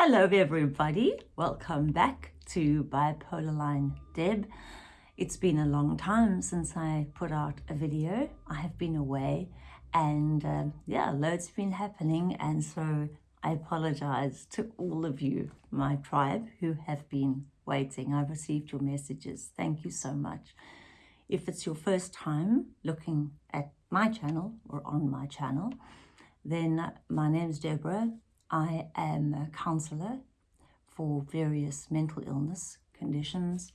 Hello everybody, welcome back to Bipolar Line Deb. It's been a long time since I put out a video. I have been away and uh, yeah, loads been happening and so I apologize to all of you, my tribe, who have been waiting. I've received your messages. Thank you so much. If it's your first time looking at my channel or on my channel, then my name is Deborah. I am a counsellor for various mental illness conditions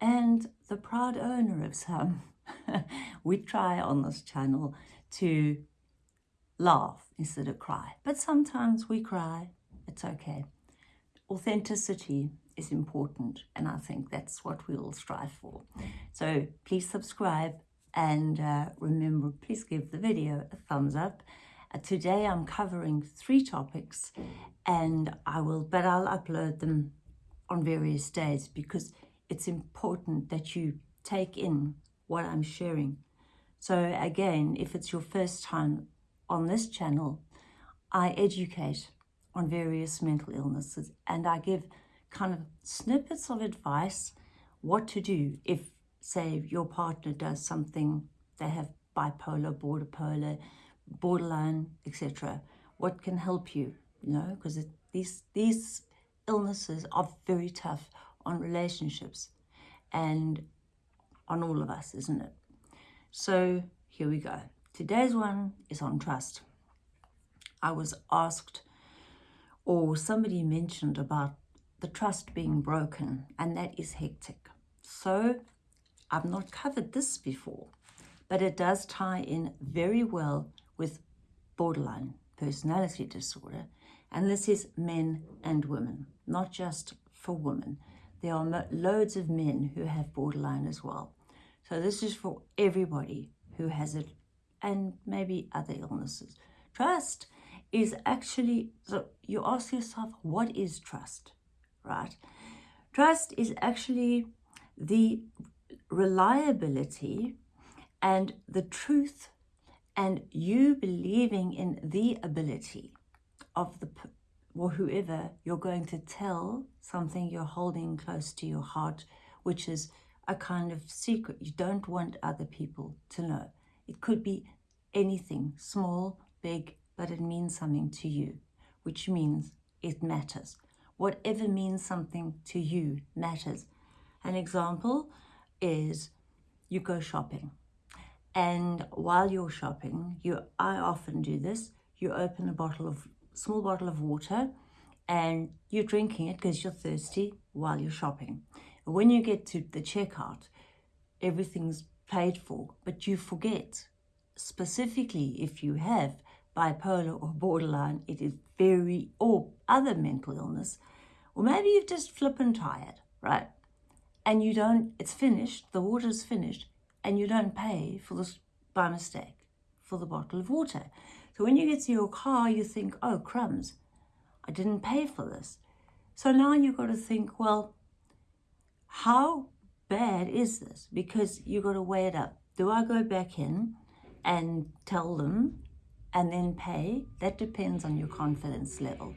and the proud owner of some. we try on this channel to laugh instead of cry, but sometimes we cry. It's okay. Authenticity is important and I think that's what we all strive for. So please subscribe and uh, remember, please give the video a thumbs up today I'm covering three topics and I will, but I'll upload them on various days because it's important that you take in what I'm sharing. So again, if it's your first time on this channel, I educate on various mental illnesses and I give kind of snippets of advice what to do if, say, your partner does something, they have bipolar, border polar, borderline, etc. What can help you, you know, because these, these illnesses are very tough on relationships and on all of us, isn't it? So here we go. Today's one is on trust. I was asked or somebody mentioned about the trust being broken and that is hectic. So I've not covered this before, but it does tie in very well with borderline personality disorder. And this is men and women, not just for women. There are loads of men who have borderline as well. So this is for everybody who has it and maybe other illnesses. Trust is actually, so you ask yourself, what is trust, right? Trust is actually the reliability and the truth and you believing in the ability of the or whoever you're going to tell something you're holding close to your heart, which is a kind of secret you don't want other people to know. It could be anything, small, big, but it means something to you, which means it matters. Whatever means something to you matters. An example is you go shopping and while you're shopping, you I often do this, you open a bottle of, small bottle of water and you're drinking it because you're thirsty while you're shopping. When you get to the checkout, everything's paid for, but you forget, specifically if you have bipolar or borderline, it is very, or other mental illness, or maybe you've just flippin' tired, right? And you don't, it's finished, the water's finished, and you don't pay for this by mistake for the bottle of water. So when you get to your car, you think, oh, crumbs, I didn't pay for this. So now you've got to think, well, how bad is this? Because you've got to weigh it up. Do I go back in and tell them and then pay? That depends on your confidence level.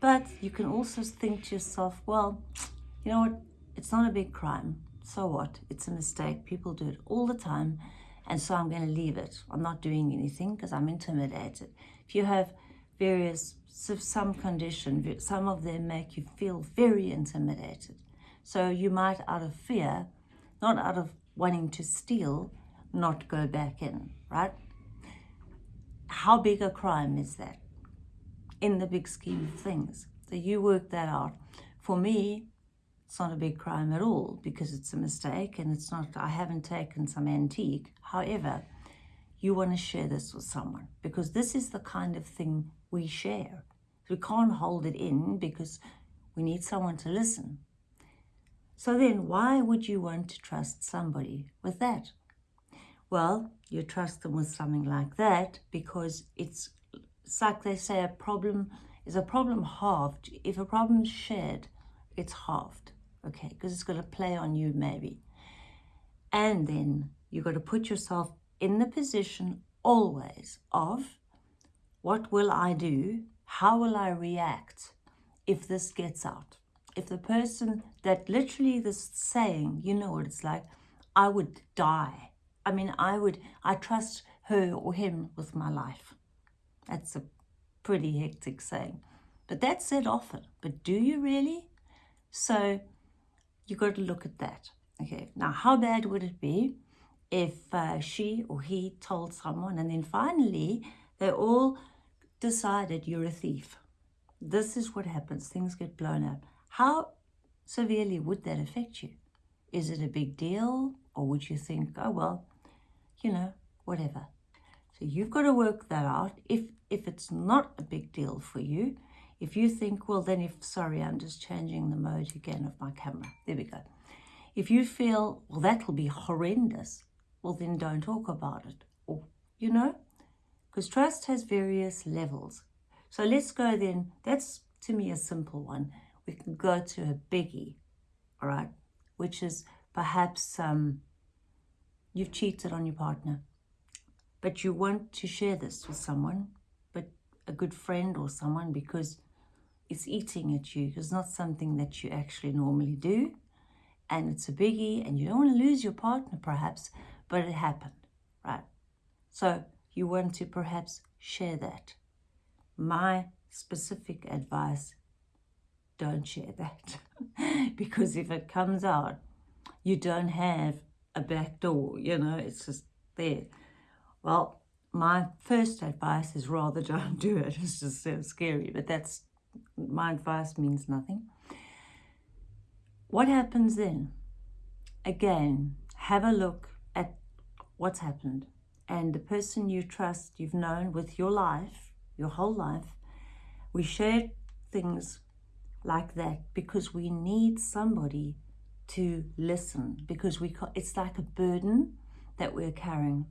But you can also think to yourself, well, you know what? It's not a big crime so what? It's a mistake. People do it all the time. And so I'm going to leave it. I'm not doing anything because I'm intimidated. If you have various, some condition, some of them make you feel very intimidated. So you might, out of fear, not out of wanting to steal, not go back in, right? How big a crime is that in the big scheme of things? So you work that out. For me, it's not a big crime at all because it's a mistake and it's not, I haven't taken some antique. However, you want to share this with someone because this is the kind of thing we share. We can't hold it in because we need someone to listen. So then why would you want to trust somebody with that? Well, you trust them with something like that because it's, it's like they say a problem is a problem halved. If a problem's shared, it's halved okay, because it's going to play on you maybe. And then you've got to put yourself in the position always of what will I do? How will I react if this gets out. If the person that literally this saying, you know what it's like, I would die. I mean, I would, I trust her or him with my life. That's a pretty hectic saying. But that's said often. But do you really? So you got to look at that. Okay, now how bad would it be if uh, she or he told someone and then finally they all decided you're a thief? This is what happens. Things get blown up. How severely would that affect you? Is it a big deal? Or would you think, oh, well, you know, whatever. So you've got to work that out. If, if it's not a big deal for you, if you think, well, then if, sorry, I'm just changing the mode again of my camera. There we go. If you feel, well, that'll be horrendous, well, then don't talk about it. Or, you know, because trust has various levels. So let's go then. That's to me a simple one. We can go to a biggie, all right, which is perhaps um, you've cheated on your partner, but you want to share this with someone, but a good friend or someone because it's eating at you. It's not something that you actually normally do. And it's a biggie and you don't want to lose your partner perhaps, but it happened, right? So you want to perhaps share that. My specific advice, don't share that. because if it comes out, you don't have a back door, you know, it's just there. Well, my first advice is rather don't do it. It's just so scary, but that's my advice means nothing. What happens then? Again, have a look at what's happened. And the person you trust, you've known with your life, your whole life, we share things like that because we need somebody to listen because we it's like a burden that we're carrying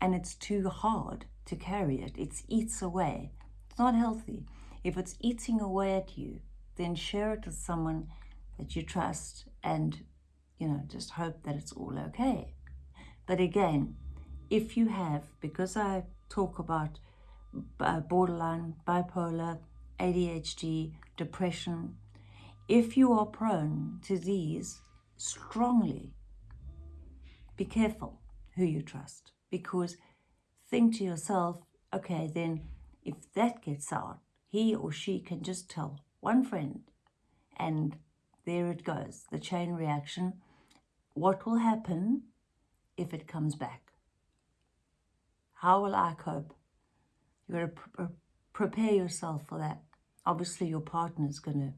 and it's too hard to carry it. It eats away. It's not healthy. If it's eating away at you, then share it with someone that you trust and, you know, just hope that it's all okay. But again, if you have, because I talk about uh, borderline, bipolar, ADHD, depression, if you are prone to these strongly, be careful who you trust because think to yourself, okay, then if that gets out, he or she can just tell one friend and there it goes, the chain reaction. What will happen if it comes back? How will I cope? You've got to pr prepare yourself for that. Obviously, your partner is going to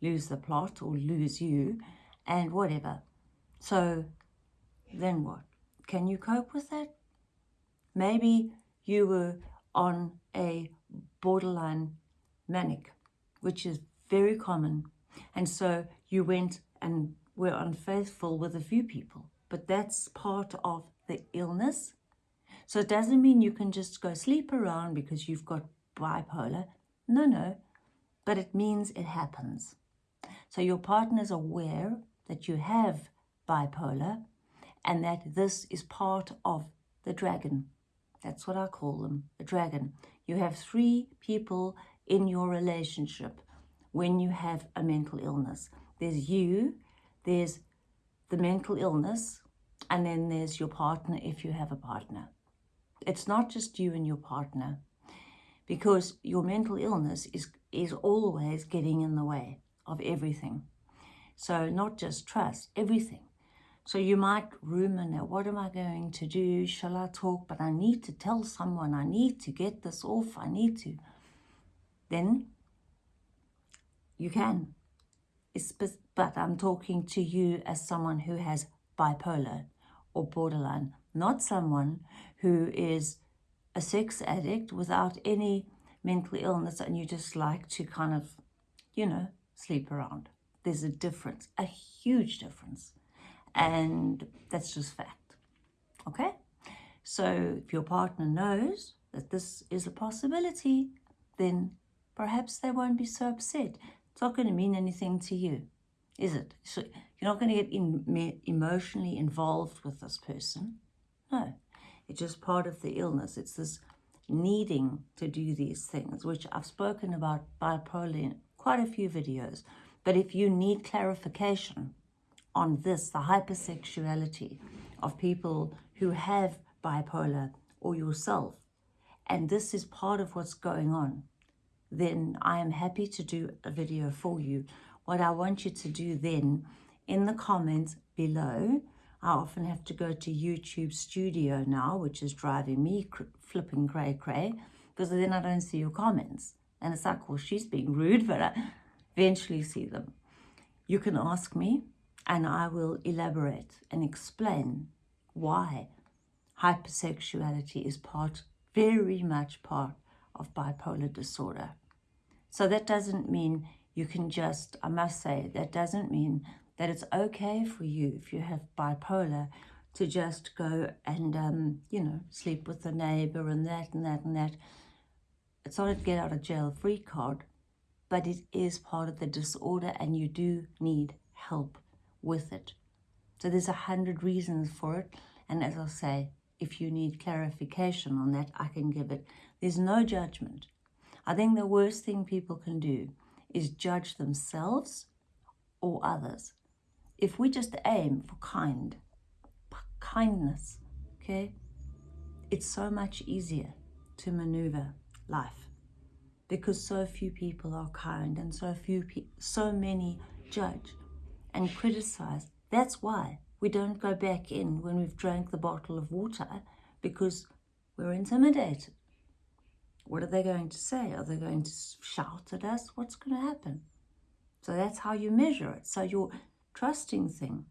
lose the plot or lose you and whatever. So then what? Can you cope with that? Maybe you were on a borderline manic, which is very common. And so you went and were unfaithful with a few people, but that's part of the illness. So it doesn't mean you can just go sleep around because you've got bipolar. No, no, but it means it happens. So your partner's aware that you have bipolar and that this is part of the dragon. That's what I call them, the dragon. You have three people in your relationship when you have a mental illness. There's you, there's the mental illness, and then there's your partner if you have a partner. It's not just you and your partner because your mental illness is, is always getting in the way of everything. So not just trust, everything. So you might ruminate, what am I going to do? Shall I talk? But I need to tell someone, I need to get this off, I need to then you can. It's, but I'm talking to you as someone who has bipolar or borderline, not someone who is a sex addict without any mental illness and you just like to kind of, you know, sleep around. There's a difference, a huge difference. And that's just fact. Okay? So if your partner knows that this is a possibility, then perhaps they won't be so upset. It's not going to mean anything to you, is it? So you're not going to get in, emotionally involved with this person. No, it's just part of the illness. It's this needing to do these things, which I've spoken about bipolar in quite a few videos. But if you need clarification on this, the hypersexuality of people who have bipolar or yourself, and this is part of what's going on, then I am happy to do a video for you. What I want you to do then, in the comments below, I often have to go to YouTube Studio now, which is driving me flipping cray cray, because then I don't see your comments. And it's like, well, she's being rude, but I eventually see them. You can ask me, and I will elaborate and explain why hypersexuality is part, very much part of bipolar disorder. So that doesn't mean you can just, I must say, that doesn't mean that it's okay for you if you have bipolar to just go and, um, you know, sleep with the neighbor and that and that and that. It's not a get out of jail free card, but it is part of the disorder and you do need help with it. So there's a hundred reasons for it. And as I say, if you need clarification on that, I can give it. There's no judgment. I think the worst thing people can do is judge themselves or others. If we just aim for kind, kindness, okay, it's so much easier to maneuver life because so few people are kind and so few so many judge and criticize. That's why we don't go back in when we've drank the bottle of water because we're intimidated. What are they going to say? Are they going to shout at us? What's going to happen? So that's how you measure it. So your trusting thing,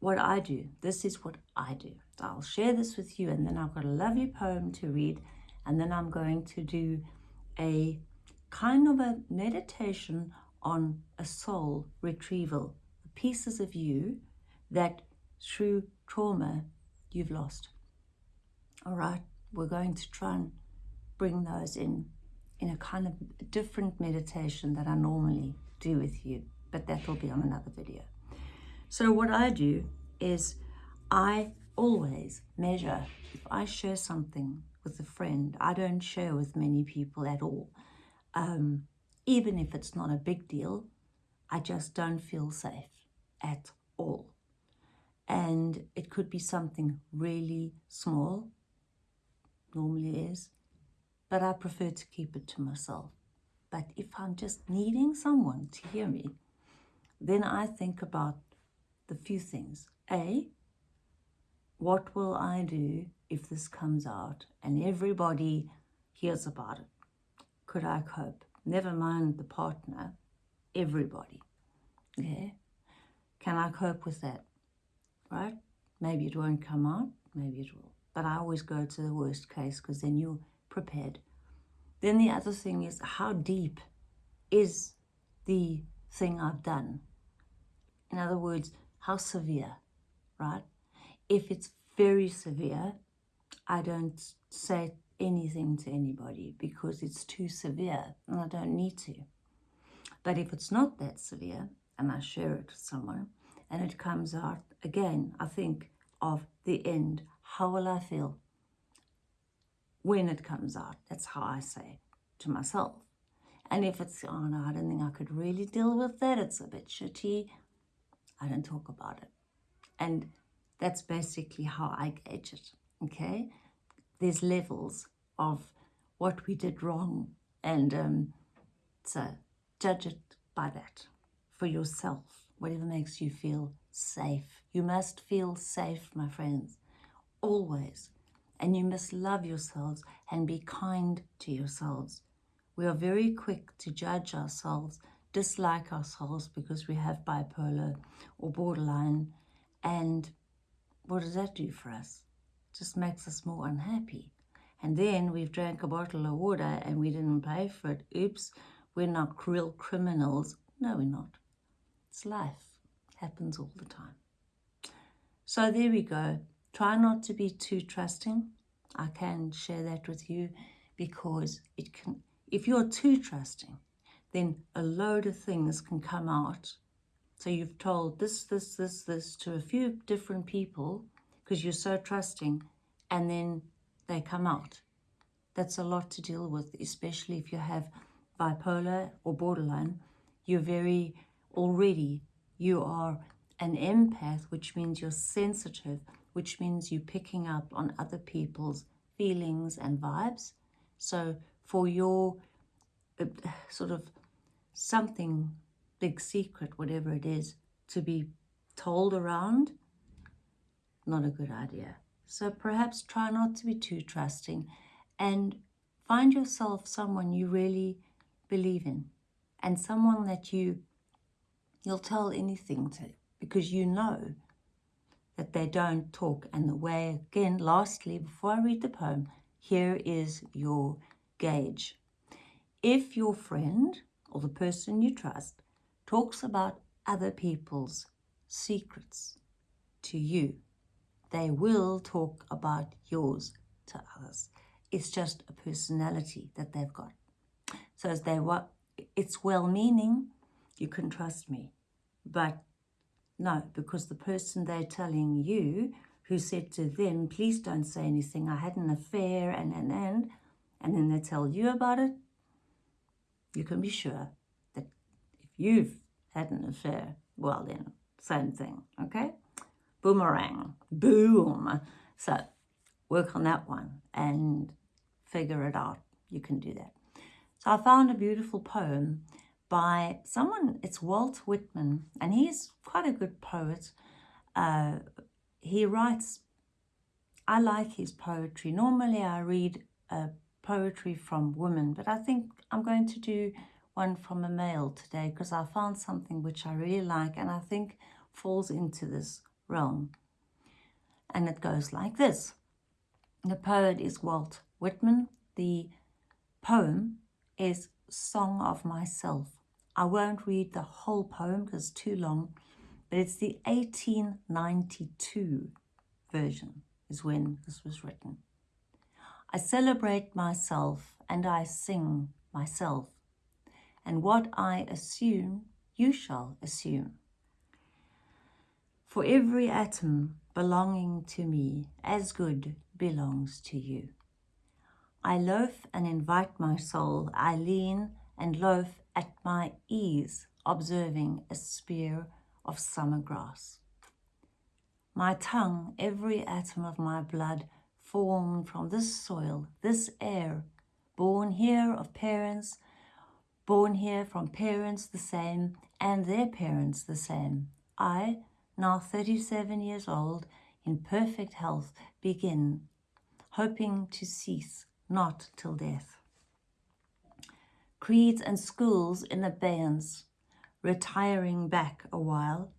what I do, this is what I do. So I'll share this with you and then I've got a lovely poem to read and then I'm going to do a kind of a meditation on a soul retrieval, pieces of you that through trauma you've lost. All right, we're going to try and bring those in in a kind of different meditation that I normally do with you, but that will be on another video. So what I do is I always measure, if I share something with a friend, I don't share with many people at all. Um, even if it's not a big deal, I just don't feel safe at all. And it could be something really small, normally is, but I prefer to keep it to myself. But if I'm just needing someone to hear me, then I think about the few things. A, what will I do if this comes out and everybody hears about it? Could I cope? Never mind the partner, everybody. Yeah? Can I cope with that? Right? Maybe it won't come out, maybe it will. But I always go to the worst case because then you're prepared. Then the other thing is how deep is the thing I've done? In other words, how severe, right? If it's very severe, I don't say anything to anybody because it's too severe and I don't need to. But if it's not that severe and I share it with someone and it comes out, again, I think of the end. How will I feel when it comes out? That's how I say to myself. And if it's, oh no, I don't think I could really deal with that, it's a bit shitty, I don't talk about it. And that's basically how I gauge it, okay? There's levels of what we did wrong. And um, so judge it by that for yourself, whatever makes you feel safe. You must feel safe, my friends, always. And you must love yourselves and be kind to yourselves. We are very quick to judge ourselves, dislike ourselves because we have bipolar or borderline. And what does that do for us? It just makes us more unhappy. And then we've drank a bottle of water and we didn't pay for it. Oops, we're not cruel criminals. No, we're not. It's life. Happens all the time. So there we go. Try not to be too trusting. I can share that with you because it can if you're too trusting, then a load of things can come out. So you've told this, this, this, this to a few different people because you're so trusting and then they come out. That's a lot to deal with, especially if you have bipolar or borderline, you're very already, you are an empath, which means you're sensitive, which means you're picking up on other people's feelings and vibes. So for your uh, sort of something big secret, whatever it is, to be told around, not a good idea. So perhaps try not to be too trusting and find yourself someone you really believe in and someone that you you'll tell anything to because you know that they don't talk. And the way again lastly before I read the poem here is your gauge. If your friend or the person you trust talks about other people's secrets to you they will talk about yours to others. It's just a personality that they've got. So as they what it's well-meaning you can trust me. But no because the person they're telling you who said to them please don't say anything. I had an affair and and and and then they tell you about it you can be sure that if you've had an affair well then same thing okay? Boomerang boom. So work on that one and figure it out. You can do that. So I found a beautiful poem by someone, it's Walt Whitman, and he's quite a good poet. Uh, he writes, I like his poetry. Normally I read uh, poetry from women, but I think I'm going to do one from a male today because I found something which I really like and I think falls into this realm. And it goes like this. The poet is Walt Whitman. The poem is Song of Myself. I won't read the whole poem because it's too long, but it's the 1892 version is when this was written. I celebrate myself and I sing myself, and what I assume, you shall assume. For every atom belonging to me, as good belongs to you. I loaf and invite my soul. I lean and loaf at my ease, observing a spear of summer grass. My tongue, every atom of my blood, formed from this soil, this air, born here of parents, born here from parents the same, and their parents the same. I, now 37 years old, in perfect health, begin, hoping to cease not till death. Creeds and schools in abeyance, retiring back a while,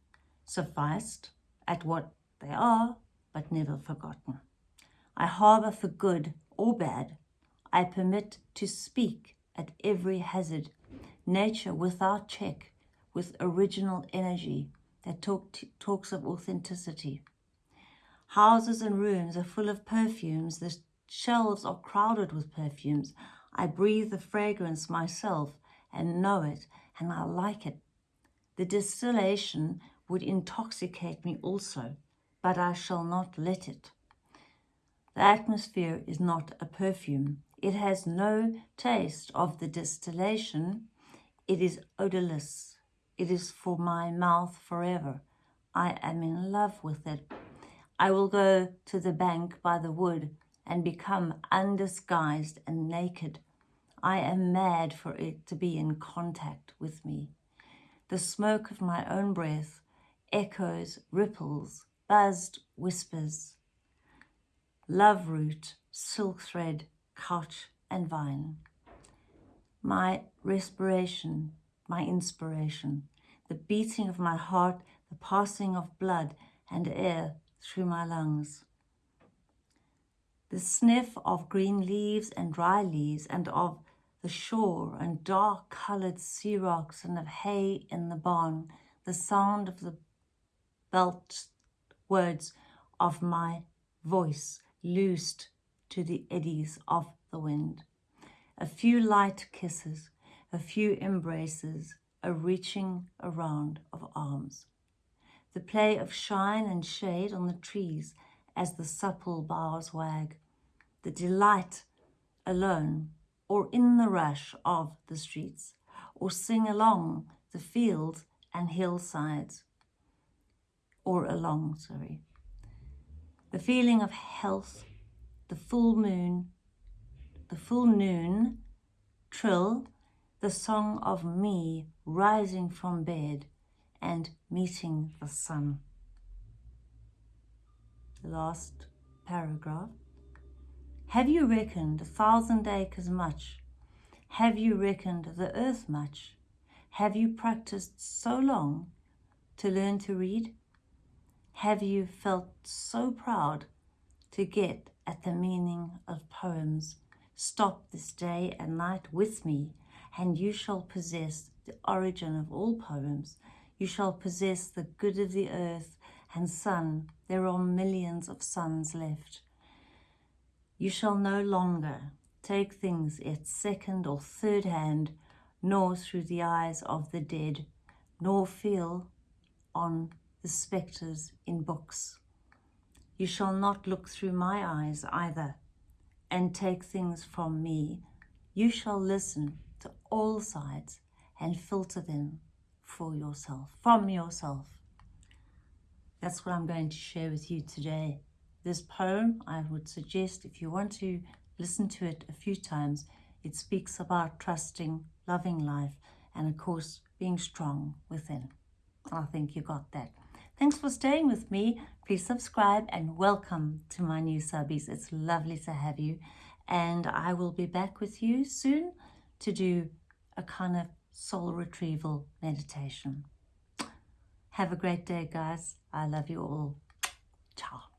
sufficed at what they are, but never forgotten. I harbour for good or bad. I permit to speak at every hazard, nature without check, with original energy that talk talks of authenticity. Houses and rooms are full of perfumes, the Shelves are crowded with perfumes. I breathe the fragrance myself and know it, and I like it. The distillation would intoxicate me also, but I shall not let it. The atmosphere is not a perfume. It has no taste of the distillation. It is odorless. It is for my mouth forever. I am in love with it. I will go to the bank by the wood and become undisguised and naked. I am mad for it to be in contact with me. The smoke of my own breath echoes, ripples, buzzed whispers. Love root, silk thread, couch and vine. My respiration, my inspiration, the beating of my heart, the passing of blood and air through my lungs the sniff of green leaves and dry leaves and of the shore and dark coloured sea rocks and of hay in the barn, the sound of the belt words of my voice loosed to the eddies of the wind. A few light kisses, a few embraces, a reaching around of arms. The play of shine and shade on the trees as the supple boughs wag, the delight alone, or in the rush of the streets, or sing along the fields and hillsides, or along, sorry. The feeling of health, the full moon, the full noon, trill, the song of me rising from bed and meeting the sun. The last paragraph. Have you reckoned a thousand acres much? Have you reckoned the earth much? Have you practiced so long to learn to read? Have you felt so proud to get at the meaning of poems? Stop this day and night with me, and you shall possess the origin of all poems. You shall possess the good of the earth and sun. There are millions of suns left. You shall no longer take things at second or third hand, nor through the eyes of the dead, nor feel on the spectres in books. You shall not look through my eyes either, and take things from me. You shall listen to all sides and filter them for yourself, from yourself. That's what I'm going to share with you today. This poem, I would suggest if you want to listen to it a few times, it speaks about trusting, loving life, and of course, being strong within. I think you got that. Thanks for staying with me. Please subscribe and welcome to my new subbies. It's lovely to have you. And I will be back with you soon to do a kind of soul retrieval meditation. Have a great day, guys. I love you all. Ciao.